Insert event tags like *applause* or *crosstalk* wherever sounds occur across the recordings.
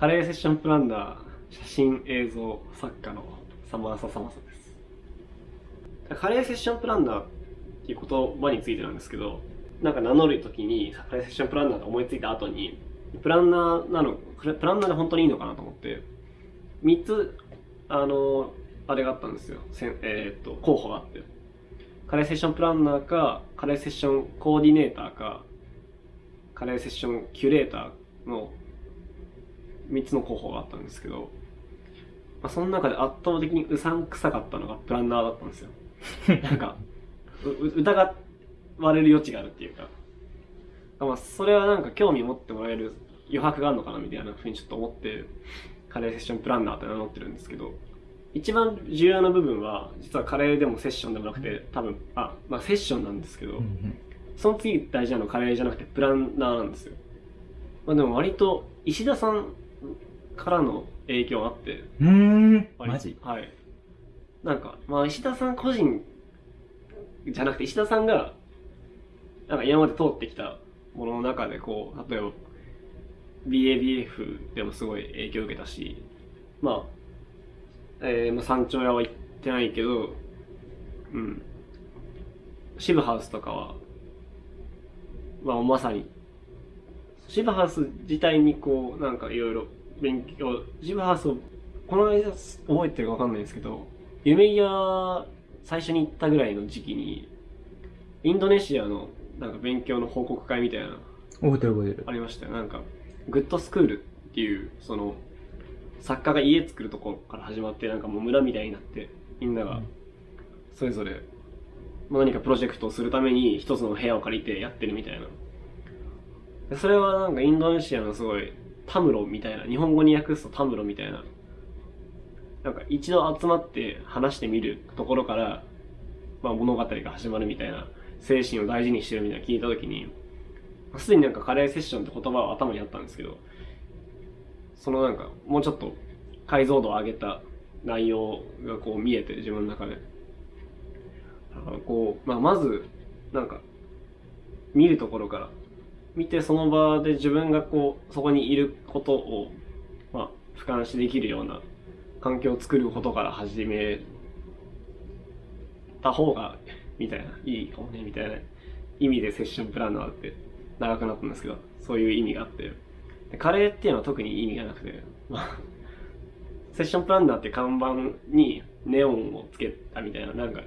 カレーセッションプランナー写真映像作家のサマーササマサです。カレーセッションプランナーっていう言葉についてなんですけどなんか名乗るときにカレーセッションプランナーって思いついた後にプランナーなのプランナーで本当にいいのかなと思って3つあのあれがあったんですよ。せえーっと候補があって。カレーセッションプランナーかカレーセッションコーディネーターかカレーセッションキュレーターの3つの候補があったんですけど、まあ、その中で圧倒的にうさんくさかったのがプランナーだったんですよ。*laughs* なんか疑われる余地があるっていうか。まあそれはなんか興味持ってもらえる余白があるのかなみたいなふうにちょっと思ってカレーセッションプランナーって名乗ってるんですけど一番重要な部分は実はカレーでもセッションでもなくて多分あまあセッションなんですけど、その次大事なのはカレーじゃなくてプランナーなんですよ。まあでも割と石田さんからの影響があって。うーん割マジ？はい。なんか、まあ石田さん個人じゃなくて石田さんが、なんか今まで通ってきたものの中でこう、例えば BABF でもすごい影響を受けたし、まあ、えー、まあ山頂屋は行ってないけど、うん。シブハウスとかは、まあまさに、シブハウス自体にこう、なんかいろいろ勉強、シブハウスを、この間覚えてるかわかんないんですけど、夢屋最初に行ったぐらいの時期に、インドネシアのなんか勉強の報告会みたいなの覚えてる覚えてるありましたよ。なんか、グッドスクールっていう、その、作家が家作るところから始まって、なんかもう村みたいになって、みんなが、それぞれ、まあ何かプロジェクトをするために一つの部屋を借りてやってるみたいな。でそれはなんかインドネシアのすごい、タムロみたいな、日本語に訳すとタムロみたいな、なんか一度集まって話してみるところから、まあ物語が始まるみたいな、精神を大事にしてるみたいな聞いたときに、すでになんかカレーセッションって言葉は頭にあったんですけど、そのなんかもうちょっと解像度を上げた内容がこう見えて自分の中で。だからこう、まあまず、なんか、見るところから、見てその場で自分がこう、そこにいることを、まあ、俯瞰しできるような環境を作ることから始めた方が、みたいな、いいかもね、みたいな意味でセッションプランナーって長くなったんですけど、そういう意味があって、でカレーっていうのは特に意味がなくて、セッションプランナーって看板にネオンをつけたみたいな、なんか、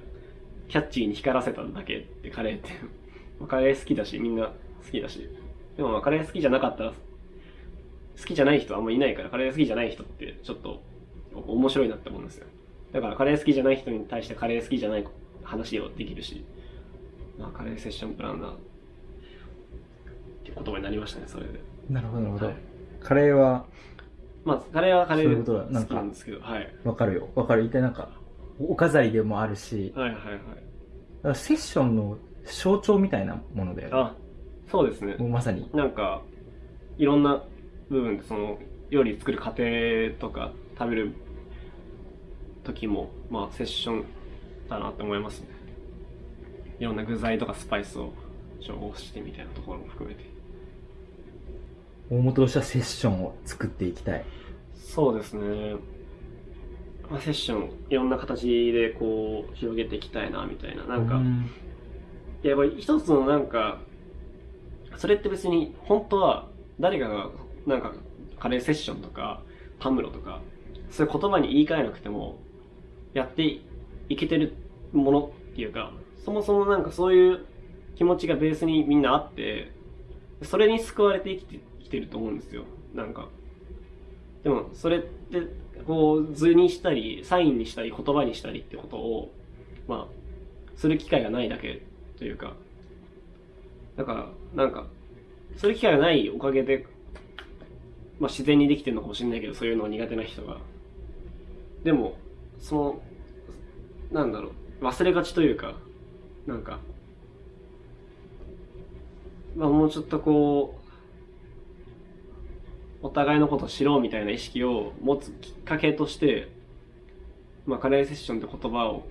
キャッチーに光らせただけってカレーって。カレー好きだし、みんな好きだし。でもまあカレー好きじゃなかったら、好きじゃない人あんまいないから、カレー好きじゃない人ってちょっと面白いなって思うんですよ。だからカレー好きじゃない人に対してカレー好きじゃない話をできるし、まあカレーセッションプランナーって言葉になりましたね、それで。なるほどなるほど、はいカレーはまあ、カレーはカレー好なんかきなんですけど、はい。わかるよわかる一体なんかお飾りでもあるしはいはいはい。セッションの象徴みたいなものだよねあ、そうですねも。うまさになんか、いろんな部分で、その、料理作る過程とか、食べる時も、まあ、セッションだなって思いますね。いろんな具材とかスパイスを調合してみたいなところも含めて。大元としてはセッションを作っていきたいそうですね。まあ、セッション、いろんな形でこう、広げていきたいな、みたいな。なんか、うんやっぱり一つのなんか、それって別に本当は誰かがなんかカレーセッションとかタムロとかそういう言葉に言い換えなくてもやっていけてるものっていうかそもそもなんかそういう気持ちがベースにみんなあってそれに救われて生きてきてると思うんですよ。なんか。でもそれってこう図にしたりサインにしたり言葉にしたりってことをまあする機会がないだけというかだからなんかそういう機会がないおかげで、まあ、自然にできてるのかもしれないけどそういうの苦手な人が。でもそのなんだろう忘れがちというかなんかまあもうちょっとこうお互いのことを知ろうみたいな意識を持つきっかけとしてまあカレーセッションって言葉を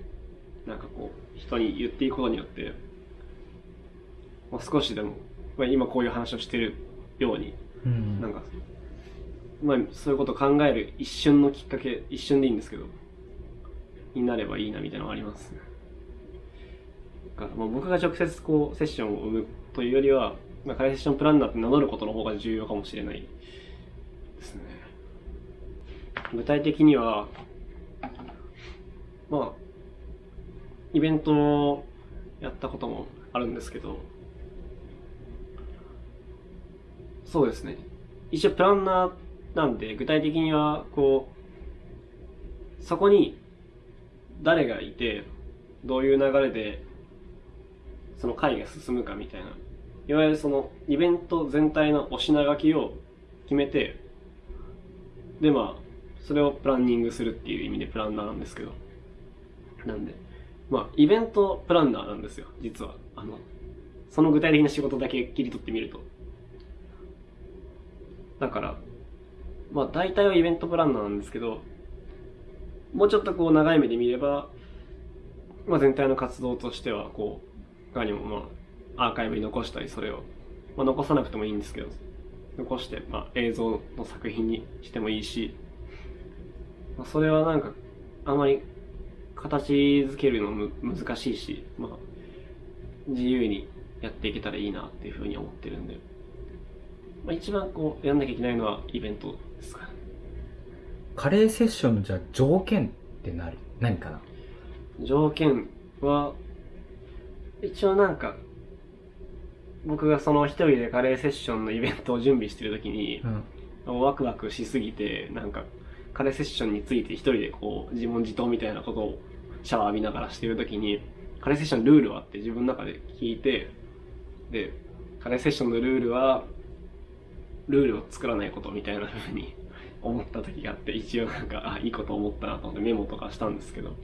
なんかこう人に言っていくことによって、まあ、少しでも、まあ、今こういう話をしてるようにうんなんかまあ、そういうことを考える一瞬のきっかけ、一瞬でいいんですけど、になればいいなみたいなのがありますね。まあ、僕が直接こうセッションを生むというよりは、まあ、カレーセッションプランナーって名乗ることの方が重要かもしれないですね。具体的には、まあ、イベントをやったこともあるんですけど、そうですね。一応プランナーなんで、具体的には、こう、そこに誰がいて、どういう流れで、その会が進むかみたいな、いわゆるそのイベント全体のお品書きを決めて、でまあ、それをプランニングするっていう意味でプランナーなんですけど。なんで、まあ、イベントプランナーなんですよ、実は。あの、その具体的な仕事だけ切り取ってみると。だから、まあ大体はイベントプランナーなんですけど、もうちょっとこう長い目で見れば、まあ全体の活動としては、こう、他にもまあアーカイブに残したり、それを、まあ残さなくてもいいんですけど、残して、まあ映像の作品にしてもいいし、まあそれはなんか、あまり形づけるのむ難しいし、まあ自由にやっていけたらいいなっていうふうに思ってるんで、まあ、一番こうやんなきゃいけないのはイベントですか？ね。カレーセッションのじゃあ条件って何何かな？条件は、一応なんか、僕がその一人でカレーセッションのイベントを準備してるときにう、ん。ワクワクしすぎて、なんか、カレーセッションについて一人でこう、自問自答みたいなことをシャワー浴びながらしてるときに、カレーセッションルールはって自分の中で聞いて、で、カレーセッションのルールは、ルールを作らないことみたいな風に *laughs* 思った時があって、一応なんか、あ、いいこと思ったなと思ってメモとかしたんですけど、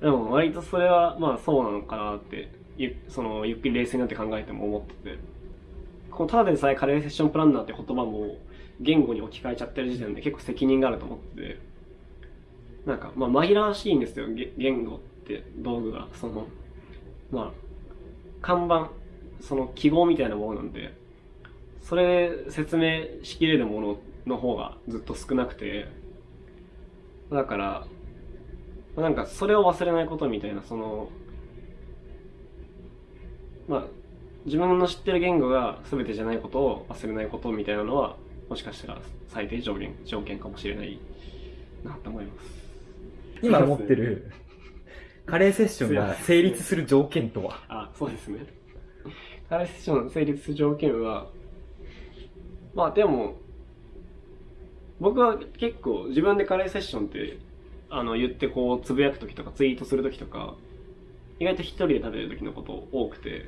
でも割とそれはまあそうなのかなって、ゆそのゆっくり冷静になって考えても思ってて、このただでさえカレーセッションプランナーって言葉も言語に置き換えちゃってる時点で結構責任があると思ってて、なんかまあ紛らわしいんですよ、言語って道具が。その、まあ、看板、その記号みたいなものなんで、それ説明しきれるものの方がずっと少なくて、だから、なんかそれを忘れないことみたいな、その、まあ、自分の知ってる言語が全てじゃないことを忘れないことみたいなのは、もしかしたら最低条件条件かもしれないなと思います。今持ってる *laughs* カレーセッションが成立する条件とは？あ、そうですね。カレーセッションの成立する条件は、まあでも、僕は結構自分でカレーセッションって、あの、言ってこう、つぶやくときとかツイートするときとか、意外と一人で食べるときのこと多くて、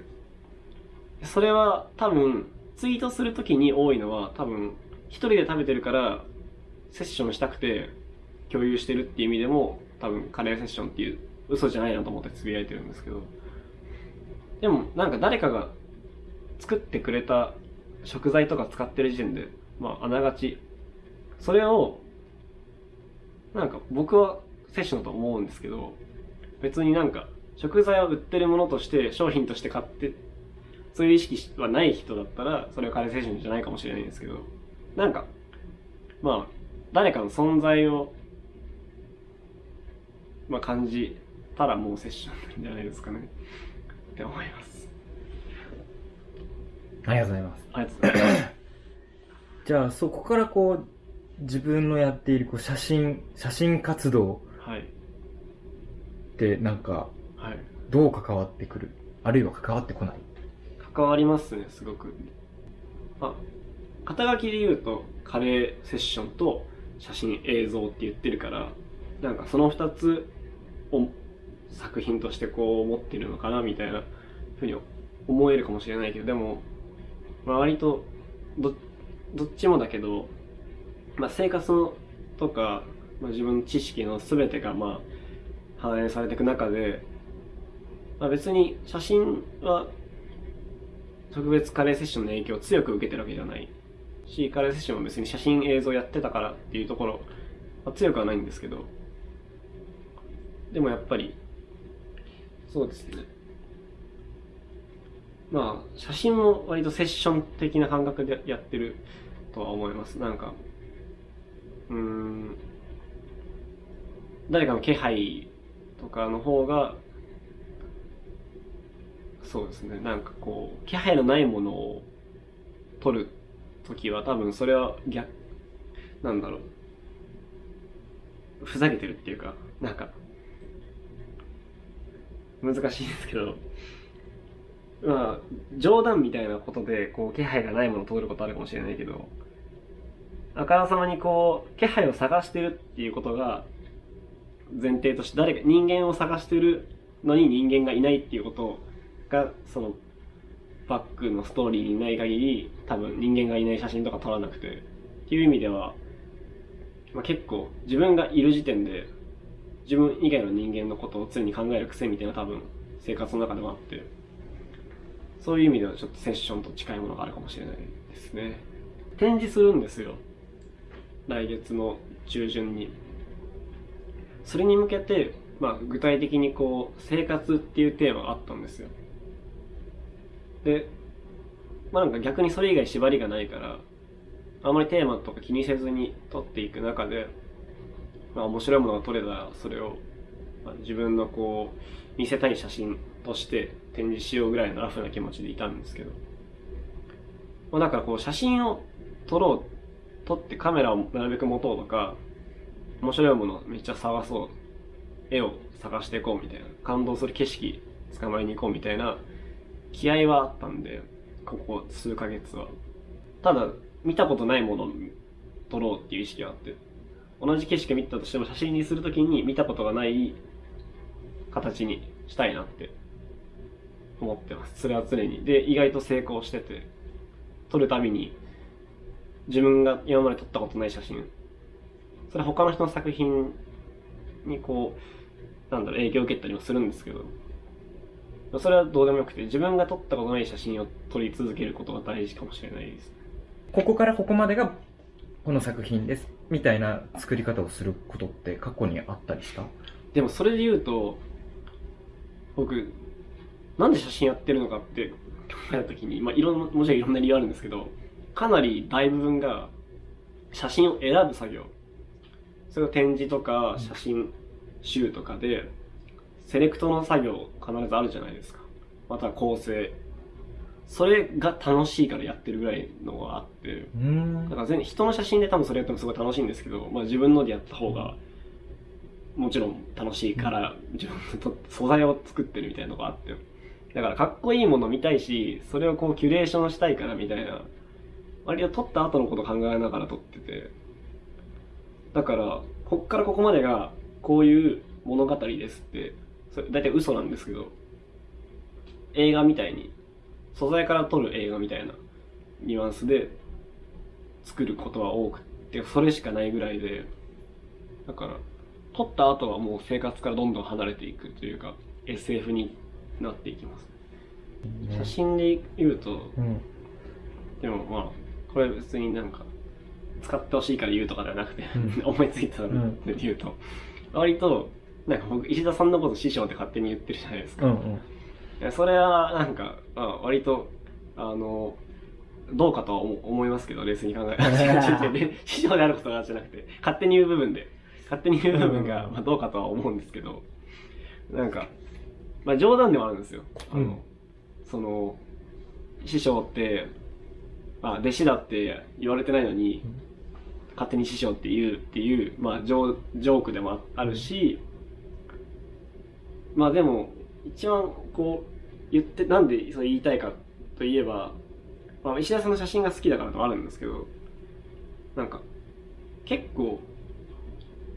それは多分、ツイートするときに多いのは多分、一人で食べてるから、セッションしたくて共有してるっていう意味でも、多分カレーセッションっていう嘘じゃないなと思ってつぶやいてるんですけど、でもなんか誰かが作ってくれた食材とか使ってる時点で、まああながち、それを、なんか僕はセッションだと思うんですけど、別になんか食材を売ってるものとして商品として買って、そういう意識はない人だったら、それはカレーセッションじゃないかもしれないんですけど、なんか、まあ、誰かの存在を、まあ感じたらもうセッションなんじゃないですかね。って思います。ありがとうございます。ありがとうございます。じゃあそこからこう自分のやっているこう写真、写真活動はい。ってなんかはい。どう関わってくる？あるいは関わってこない？関わりますね、すごく。あ、肩書きで言うと、カレーセッションと写真映像って言ってるから、なんかその二つを作品としてこう持ってるのかなみたいなふうに思えるかもしれないけど、でも、まあ、割とど、どっちもだけど、まあ、生活のとか、まあ、自分の知識の全てがまあ反映されていく中で、まあ、別に写真は特別カレーセッションの影響を強く受けてるわけじゃないし、カレーセッションは別に写真映像やってたからっていうところは強くはないんですけど、でもやっぱり、そうですね。まあ、写真も割とセッション的な感覚でやってるとは思います。なんか、うん。誰かの気配とかの方がそうですね。なんかこう気配のないものを撮る時は多分それは逆なんだろう。ふざけてるっていうかなんか難しいですけど。まあ冗談みたいなことでこう気配がないものを撮ることあるかもしれないけどあからさまにこう気配を探してるっていうことが前提として誰か人間を探してるのに人間がいないっていうことがそのバックのストーリーにない限り多分人間がいない写真とか撮らなくてっていう意味では、まあ、結構自分がいる時点で自分以外の人間のことを常に考える癖みたいな多分生活の中でもあってそういう意味ではちょっとセッションと近いものがあるかもしれないですね。展示するんですよ。来月の中旬に。それに向けて、まあ、具体的にこう生活っていうテーマがあったんですよ。でまあなんか逆にそれ以外縛りがないからあまりテーマとか気にせずに撮っていく中で、まあ、面白いものが撮れたらそれを、自分のこう見せたい写真として展示しようぐらいのラフな気持ちでいたんですけど、まあ、だからこう写真を撮ろう撮ってカメラをなるべく持とうとか面白いものめっちゃ探そう絵を探していこうみたいな感動する景色捕まえに行こうみたいな気合はあったんでここ数ヶ月は。ただ見たことないものを撮ろうっていう意識があって同じ景色見たとしても写真にするときに見たことがない形にしたいなって思ってます。それは常に。で意外と成功してて撮るたびに自分が今まで撮ったことない写真それは他の人の作品にこうなんだろう影響を受けたりもするんですけどそれはどうでもよくて自分が撮ったことない写真を撮り続けることが大事かもしれないです。ここからここまでがこの作品ですみたいな作り方をすることって過去にあったりした？でもそれで言うと僕なんで写真やってるのかって考えた時に、まあ、いろんなもちろんいろんな理由あるんですけどかなり大部分が写真を選ぶ作業。それを展示とか写真集とかでセレクトの作業必ずあるじゃないですか。または構成。それが楽しいからやってるぐらいのがあって。うん。だから全然人の写真で多分それやってもすごい楽しいんですけど、まあ、自分のでやった方がもちろん楽しいから自分の素材を作ってるみたいなのがあって。だからかっこいいもの見たいしそれをこうキュレーションしたいからみたいな。割と撮った後のこと考えながら撮ってて。だからこっからここまでがこういう物語ですって。それ大体嘘なんですけど。映画みたいに。素材から撮る映画みたいな。ニュアンスで作ることは多くてそれしかないぐらいで。だから撮った後はもう生活からどんどん離れていくというか SF になっていきます。写真で言うとうん。でもまあこれ別になんか使ってほしいから言うとかではなくて、うん。*laughs* 思いついたので言うと、割となんか僕石田さんのこと師匠って勝手に言ってるじゃないですか、うんうん。それはなんか、まあ、割とあのどうかとは思思いますけど冷静に考えて。*laughs* *laughs* 師匠であることがじゃなくて勝手に言う部分で勝手に言う部分が、まあ、どうかとは思うんですけどなんか、まあ、冗談ではあるんですよ。あの、うん。その師匠って、まあ、弟子だって言われてないのに、うん。勝手に師匠って言うっていう、まあ、ジョージョークでもあるし、まあでも一番こう言ってなんでそれ言いたいかといえば、まあ、石田さんの写真が好きだからともあるんですけどなんか結構、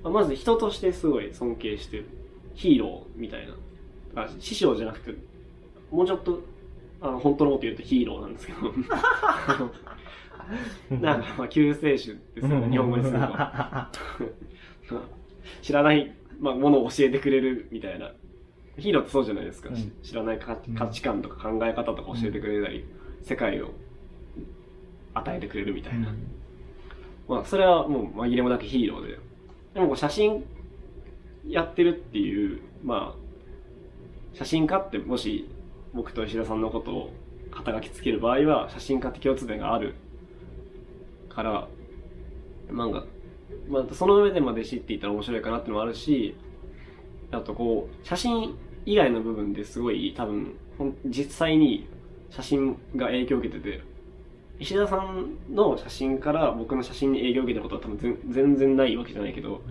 まず人としてすごい尊敬してる。ヒーローみたいな。あ師匠じゃなくてもうちょっとあの本当のこと言うとヒーローなんですけど。なんかまあ救世主ですよね日本語にすると *laughs* 知らない、まあ、ものを教えてくれるみたいな。ヒーローってそうじゃないですか、うん。し知らない価値観とか考え方とか教えてくれたり、世界を与えてくれるみたいな、まあそれはもう紛れもなくヒーローででもこう写真やってるっていうまあ写真家ってもし僕と石田さんのことを肩書きつける場合は写真家って共通点があるからなんかまあ、その上でまあ弟子って言ったら面白いかなってのもあるしあとこう写真以外の部分ですごい多分実際に写真が影響を受けてて石田さんの写真から僕の写真に影響を受けたことは多分全全然ないわけじゃないけど、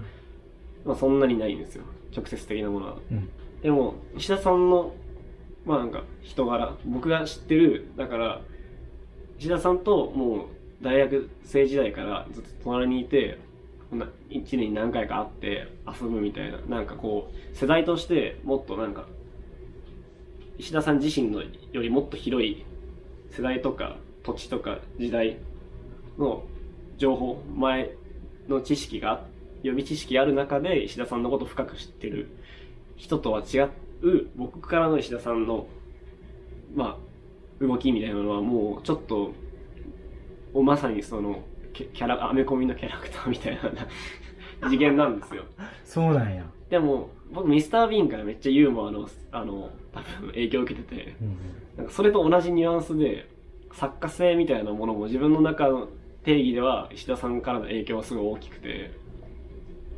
まあ、そんなにないんですよ。直接的なものは。うん。でも石田さんのまあなんか人柄。僕が知ってるだから石田さんともう大学生時代からずっと隣にいてこんな1年に何回か会って遊ぶみたいな。なんかこう世代としてもっとなんか石田さん自身のよりもっと広い世代とか土地とか時代の情報前の知識が予備知識ある中で石田さんのことを深く知ってる人とは違う僕からの石田さんのまあ動きみたいなのはもうちょっとまさにそのキャキャラアメコミのキャラクターみたいな *laughs* 次元なんですよそうなんや。でも僕ミスター・ビーンからめっちゃユーモアのあの多分影響を受けててうんなんかそれと同じニュアンスで作家性みたいなものも自分の中の定義では石田さんからの影響はすごい大きくて。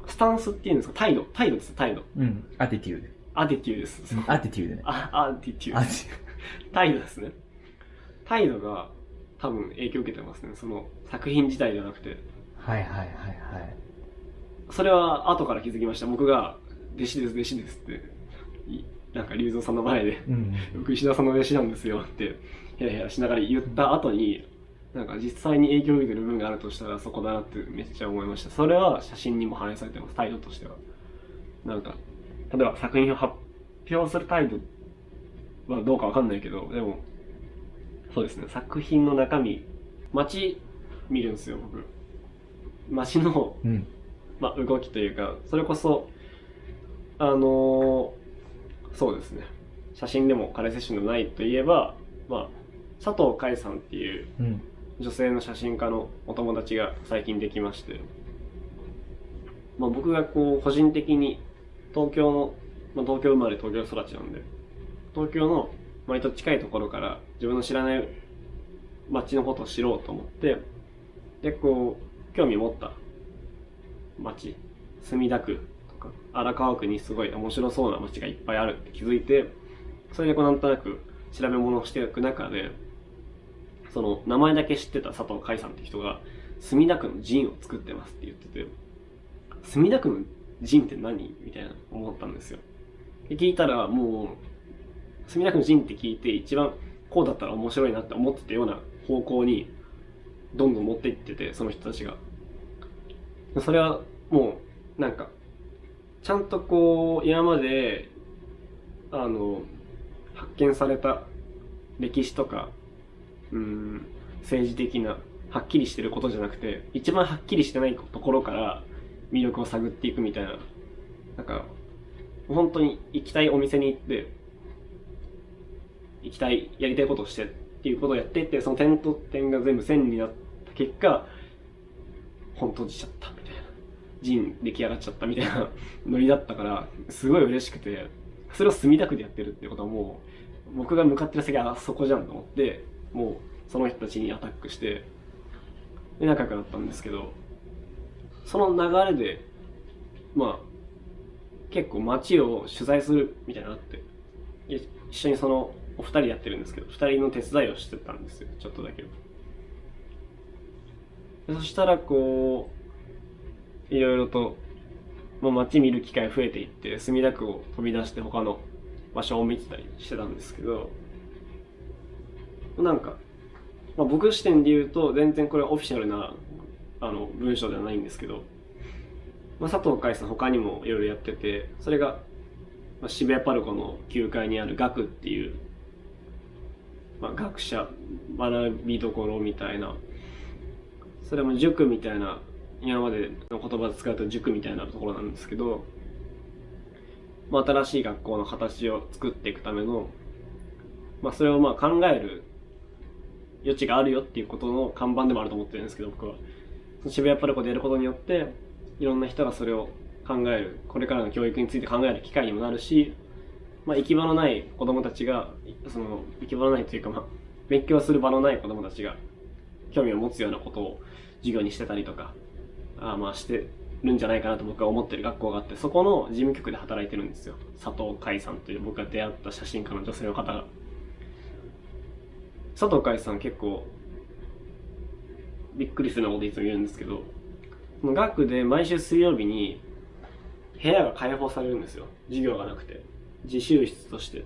スタンスっていうんですか？態度。態度です。態度。うん。アティテューアティテューです。ド。 attitude ね。あアティテューアド態度ですね。態度が多分影響を受けてますね。その作品自体じゃなくて。はいはいはいはい。それは後から気づきました。僕が「弟子です弟子です」っていなんか龍造さんの前でうん。僕石田さんの弟子なんですよってヘラヘラしながら言った後になんか実際に影響を受けてる部分があるとしたらそこだなってめっちゃ思いました。それは写真にも反映されてます態度としては。なんか例えば作品を発表する態度はどうかわかんないけどでもそうですね。作品の中身街見るんですよ僕。街のうん。まあ、動きというかそれこそあのーそうですね。写真でもカレーセッションでもないといえば、まあ、佐藤海さんっていううん。女性の写真家のお友達が最近できまして、まあ、僕がこう個人的に東京の、まあ、東京生まれ東京育ちなんで東京の割と近いところから自分の知らない街のことを知ろうと思ってでこう興味持った街墨田区とか荒川区にすごい面白そうな街がいっぱいあるって気づいてそれでこうなんとなく調べ物をしていく中でその名前だけ知ってた佐藤海さんって人が墨田区のジンを作ってますって言ってて墨田区のジンって何みたいな思ったんですよ。で聞いたらもう墨田区のジンって聞いて一番こうだったら面白いなって思ってたような方向にどんどん持っていっててその人たちが。それはもうなんかちゃんとこう今まであの発見された歴史とかうん政治的なはっきりしてることじゃなくて一番はっきりしてないところから魅力を探っていくみたいな。なんか本当に行きたいお店に行って行きたいやりたいことをしてっていうことをやっていってその点と点が全部線になった結果本閉じちゃったみたいな。陣出来上がっちゃったみたいなノリだったからすごい嬉しくてそれを墨田区でやってるってことはもう僕が向かってる先はあそこじゃんと思ってもうその人たちにアタックしてで仲良くなったんですけどその流れでまあ結構街を取材するみたいなって一緒にそのお二人やってるんですけど二人の手伝いをしてたんですよちょっとだけ。そしたらこういろいろと、まあ、街見る機会増えていって墨田区を飛び出して他の場所を見てたりしてたんですけどなんか、まあ、僕視点で言うと全然これオフィシャルなあの文章ではないんですけど、まあ、佐藤海さん他にもいろいろやっててそれが、まあ、渋谷パルコの9階にある学っていう、まあ、学者学びどころみたいなそれも塾みたいな今までの言葉で使うと塾みたいなところなんですけど、まあ、新しい学校の形を作っていくための、まあ、それをまあ考える余地があるよっていうことの看板でもあると思ってるんですけど僕は。渋谷パルコでやることによっていろんな人がそれを考える。これからの教育について考える機会にもなるし、まあ、行き場のない子供たちがその行き場のないというか、まあ、勉強する場のない子供たちが興味を持つようなことを授業にしてたりとかあまあしてるんじゃないかなと僕は思ってる学校があってそこの事務局で働いてるんですよ。佐藤海さんという僕が出会った写真家の女性の方が。佐藤海さん結構びっくりするようなこといつも言うんですけどその学で毎週水曜日に部屋が開放されるんですよ。授業がなくて。自習室として。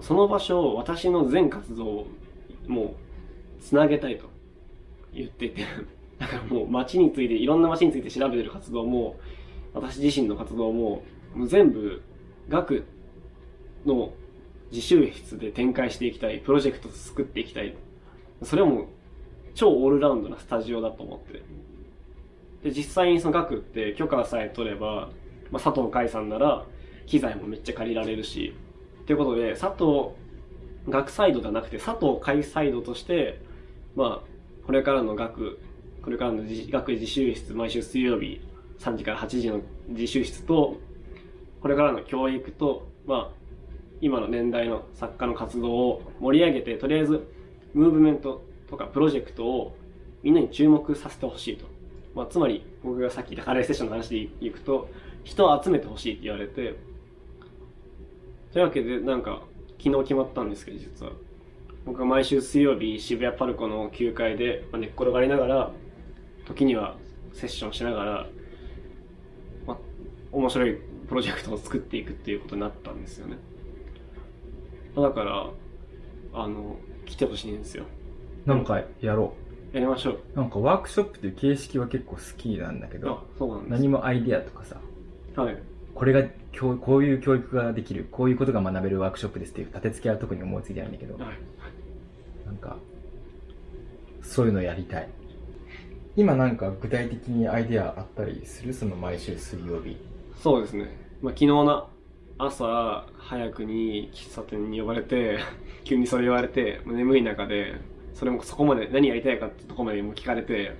その場所を私の全活動をもうつなげたいと。言ってて。*laughs* だからもう街についていろんな街について調べてる活動も私自身の活動ももう全部学の自習室で展開していきたいプロジェクト作っていきたい。それはも超オールラウンドなスタジオだと思って。で実際にその学って許可さえ取れば、まあ、佐藤海さんなら機材もめっちゃ借りられるし。ということで佐藤学サイドではなくて佐藤海サイドとしてまあこれからの学これからの学自習室毎週水曜日3時から8時の自習室とこれからの教育とまあ今の年代の作家の活動を盛り上げてとりあえずムーブメントとかプロジェクトをみんなに注目させてほしいと、まあ、つまり僕がさっき言ったカレーセッションの話でいくと人を集めてほしいって言われて。というわけでなんか昨日決まったんですけど実は。僕は毎週水曜日渋谷パルコの9階で寝っ転がりながら時にはセッションしながら、まあ、面白いプロジェクトを作っていくっていうことになったんですよね。だからあの来てほしいんですよ。なんかやろやりましょう。う。なんかワークショップっていう形式は結構好きなんだけあど、そうなんです。何もアイディアとかさ、はい。これが教こういう教育ができる、こういうことが学べるワークショップですっていう立て付けは特に思いついてないんだけど、はい。なんか、そういうのやりたい。今なんか具体的にアイデアあったりする？その毎週水曜日。そうですね、まあ、昨日の朝早くに喫茶店に呼ばれて *laughs* 急にそれ言われて眠い中でそれもそこまで何やりたいかってとこまでも聞かれて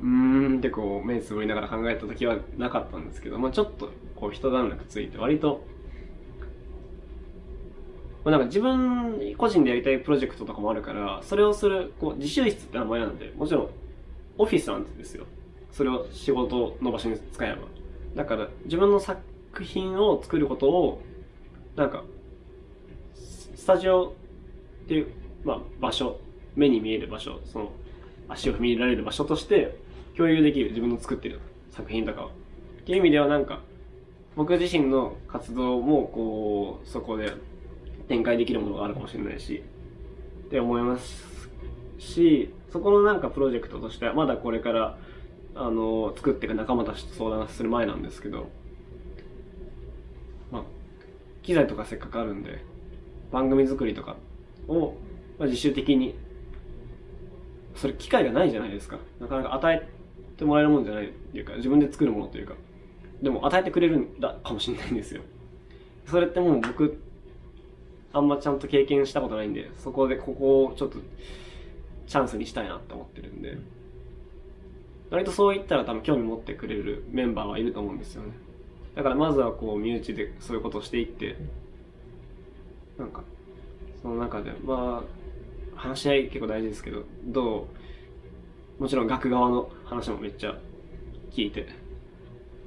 うーんってこう目つぶりながら考えた時はなかったんですけど、まあ、ちょっとこう一段落ついて割と、まあ、なんか自分個人でやりたいプロジェクトとかもあるからそれをするこう自習室って名前なんでもちろんオフィスなんですよ。それを仕事の場所に使えば。だから自分の作品を作ることをなんかスタジオっていう、まあ、場所目に見える場所その足を踏み入れられる場所として共有できる自分の作ってる作品とかをっていう意味ではなんか僕自身の活動もこうそこで展開できるものがあるかもしれないしって思いますしそこのなんかプロジェクトとしてはまだこれからあの作っていく仲間たちと相談する前なんですけど機材とかせっかくあるんで番組作りとかを、ま、自主的にそれ機会がないじゃないですか。なかなか与えてもらえるもんじゃないっていうか自分で作るものというか。でも与えてくれるんだかもしれないんですよ。それってもう僕あんまちゃんと経験したことないんでそこでここをちょっとチャンスにしたいなって思ってるんで。割とそう言ったら多分興味持ってくれるメンバーはいると思うんですよね。だからまずはこう身内でそういうことをしていってなんかその中でまあ話し合い結構大事ですけどどうもちろん学側の話もめっちゃ聞いて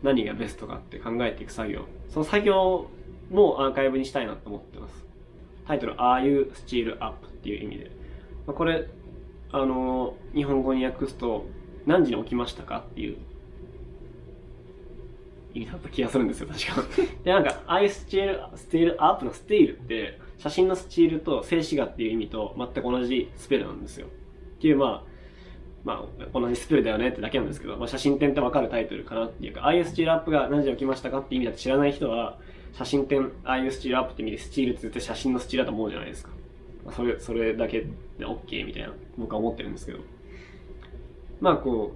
何がベストかって考えていく作業その作業もアーカイブにしたいなと思ってますタイトル「Are You Still Up?」っていう意味で、まあ、これあの日本語に訳すと「何時に起きましたか?」っていう意味だった気がするんですよ確かでなんか「Are you still, still up?」の「still」って写真のスチールと静止画っていう意味と全く同じスペルなんですよっていうまあまあ、同じスペルだよねってだけなんですけど、まあ、写真展ってわかるタイトルかなっていうか、ああいうスチールアップが何時起きましたかって意味だと知らない人は、写真展、ああいうスチールアップって意味でスチールって絶対写真のスチールだと思うじゃないですか。まあ、それ、それだけで OK みたいな、僕は思ってるんですけど。まあこ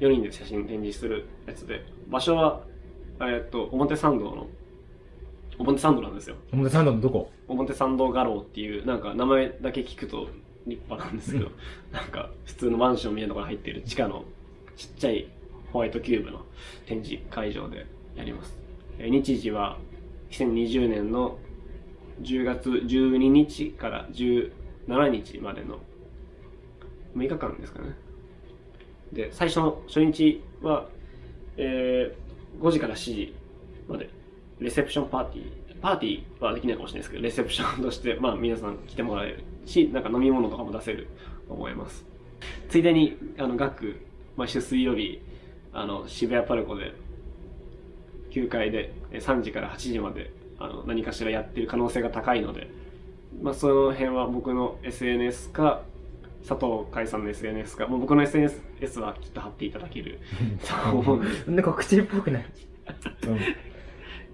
う、4人で写真展示するやつで、場所は、えっと、表参道の、表参道なんですよ。表参道のどこ？表参道画廊っていう、なんか名前だけ聞くと立派なんですけど、なんか普通のマンションみたいなところに入ってる地下のちっちゃいホワイトキューブの展示会場でやります。えー日時は2020年の10月12日から17日までの6日間ですかね。で、最初の初日は、えー、5時から7時まで、レセプションパーティー、パーティーはできないかもしれないですけど、レセプションとして、まあ皆さん来てもらえるし、なんか飲み物とかも出せる。と思います。ついでに、あの、学、毎週水曜日、あの、渋谷パルコで、9階で3時から8時まで、あの、何かしらやってる可能性が高いので、まあその辺は僕の SNS か、佐藤海さんの SNS か、もう僕の SNS はきっと貼っていただけると思うんで。なんで告知っぽくない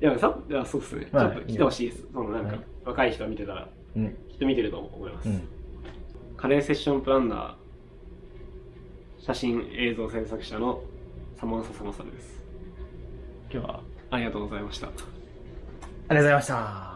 いや、さいやそうですね。ちまあょっと来てほしいです。そのなんか、はい若い人が見てたら。きっと見てると思います。うん。カレーセッションプランナー、写真映像制作者のサマンササマサルです。今日はありがとうございました。ありがとうございました。